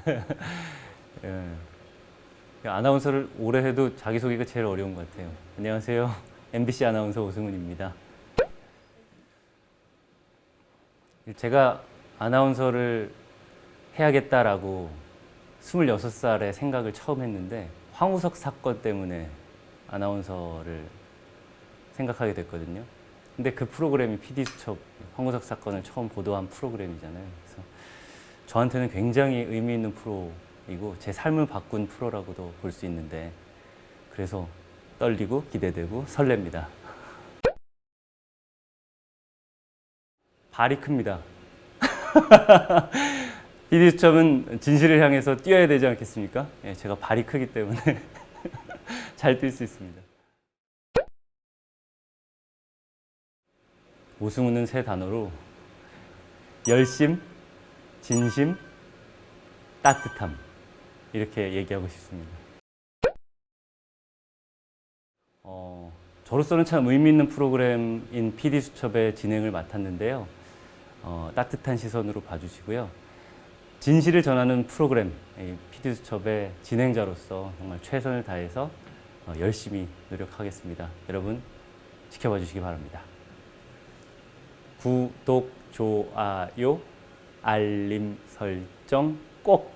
예. 아나운서를 오래 해도 자기소개가 제일 어려운 것 같아요. 안녕하세요. MBC 아나운서 오승훈입니다. 제가 아나운서를 해야겠다라고 26살에 생각을 처음 했는데 황우석 사건 때문에 아나운서를 생각하게 됐거든요. 근데 그 프로그램이 PD수첩 황우석 사건을 처음 보도한 프로그램이잖아요. 그래서 저한테는 굉장히 의미 있는 프로이고 제 삶을 바꾼 프로라고도 볼 수 있는데 그래서 떨리고 기대되고 설렙니다. 발이 큽니다. PD수첩은 진실을 향해서 뛰어야 되지 않겠습니까? 예, 제가 발이 크기 때문에 잘 뛸 수 있습니다. 오승우는 세 단어로 열심, 진심, 따뜻함 이렇게 얘기하고 싶습니다. 어, 저로서는 참 의미 있는 프로그램인 PD수첩의 진행을 맡았는데요. 어, 따뜻한 시선으로 봐주시고요. 진실을 전하는 프로그램 PD수첩의 진행자로서 정말 최선을 다해서 어, 열심히 노력하겠습니다. 여러분 지켜봐 주시기 바랍니다. 구독, 좋아요, 알림 설정 꼭